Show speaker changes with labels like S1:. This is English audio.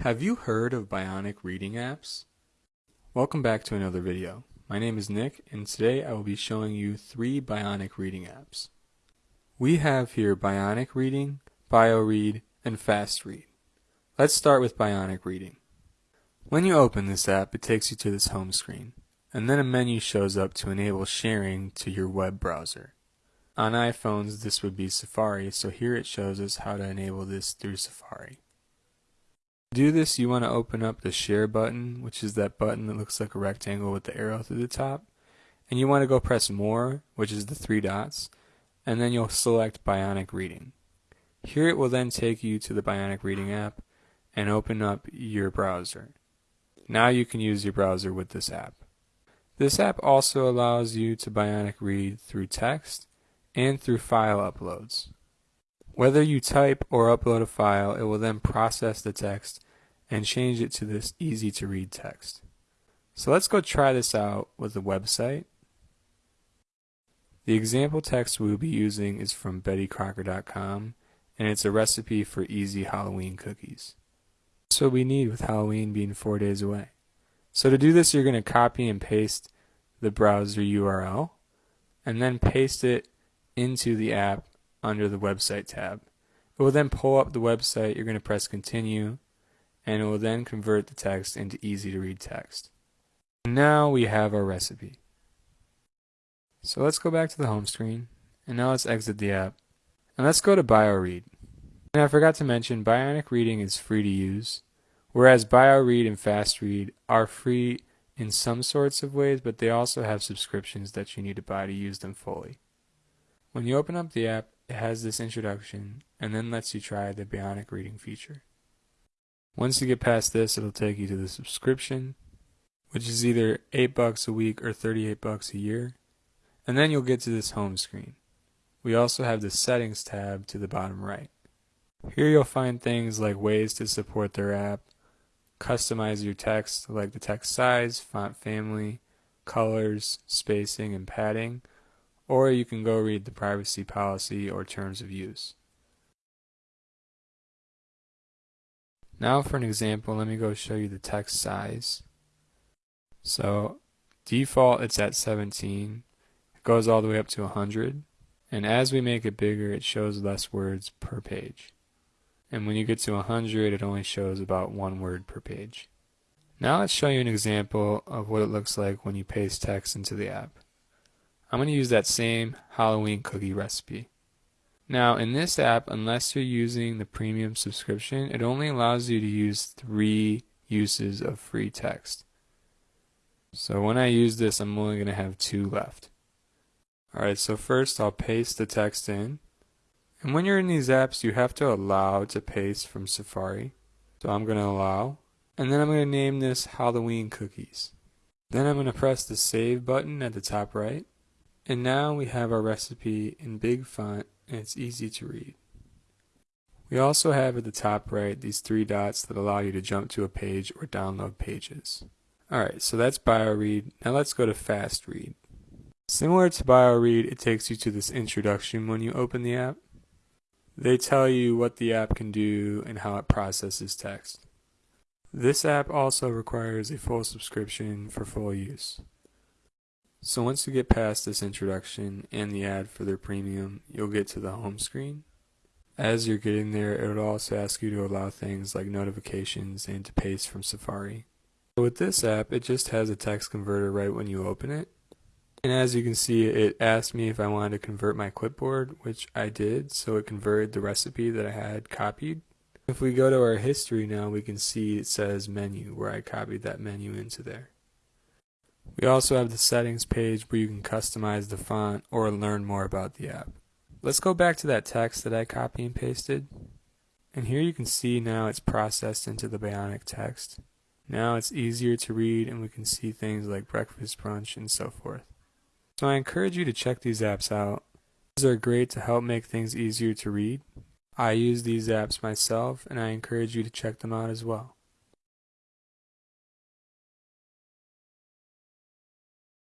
S1: Have you heard of Bionic reading apps? Welcome back to another video. My name is Nick and today I will be showing you three Bionic reading apps. We have here Bionic Reading, BioRead, and Fast Read. Let's start with Bionic Reading. When you open this app, it takes you to this home screen, and then a menu shows up to enable sharing to your web browser. On iPhones, this would be Safari, so here it shows us how to enable this through Safari. To do this, you want to open up the share button, which is that button that looks like a rectangle with the arrow through the top. And you want to go press more, which is the three dots, and then you'll select Bionic Reading. Here it will then take you to the Bionic Reading app and open up your browser. Now you can use your browser with this app. This app also allows you to Bionic Read through text and through file uploads. Whether you type or upload a file, it will then process the text and change it to this easy to read text. So let's go try this out with the website. The example text we'll be using is from bettycrocker.com and it's a recipe for easy Halloween cookies. That's what we need with Halloween being four days away. So to do this you're going to copy and paste the browser URL and then paste it into the app under the website tab. It will then pull up the website, you're going to press continue, and it will then convert the text into easy to read text. Now we have our recipe. So let's go back to the home screen, and now let's exit the app. And let's go to BioRead. And I forgot to mention, Bionic Reading is free to use, whereas BioRead and FastRead are free in some sorts of ways, but they also have subscriptions that you need to buy to use them fully. When you open up the app, it has this introduction and then lets you try the Bionic Reading feature. Once you get past this, it'll take you to the subscription, which is either 8 bucks a week or 38 bucks a year, and then you'll get to this home screen. We also have the settings tab to the bottom right. Here you'll find things like ways to support their app, customize your text like the text size, font family, colors, spacing, and padding, or you can go read the privacy policy or terms of use. Now for an example, let me go show you the text size. So default it's at 17. It goes all the way up to 100. And as we make it bigger, it shows less words per page. And when you get to 100, it only shows about one word per page. Now let's show you an example of what it looks like when you paste text into the app. I'm going to use that same Halloween cookie recipe. Now in this app, unless you're using the premium subscription, it only allows you to use three uses of free text. So when I use this, I'm only going to have two left. Alright, so first I'll paste the text in. And when you're in these apps, you have to allow to paste from Safari. So I'm going to allow. And then I'm going to name this Halloween Cookies. Then I'm going to press the Save button at the top right. And now we have our recipe in big font and it's easy to read. We also have at the top right these three dots that allow you to jump to a page or download pages. Alright, so that's BioRead. Now let's go to FastRead. Similar to BioRead, it takes you to this introduction when you open the app. They tell you what the app can do and how it processes text. This app also requires a full subscription for full use. So once you get past this introduction and the ad for their premium, you'll get to the home screen. As you're getting there, it will also ask you to allow things like notifications and to paste from Safari. So with this app, it just has a text converter right when you open it. And as you can see, it asked me if I wanted to convert my clipboard, which I did, so it converted the recipe that I had copied. If we go to our history now, we can see it says menu, where I copied that menu into there. We also have the settings page where you can customize the font or learn more about the app. Let's go back to that text that I copy and pasted. And here you can see now it's processed into the Bionic text. Now it's easier to read and we can see things like breakfast brunch and so forth. So I encourage you to check these apps out. These are great to help make things easier to read. I use these apps myself and I encourage you to check them out as well.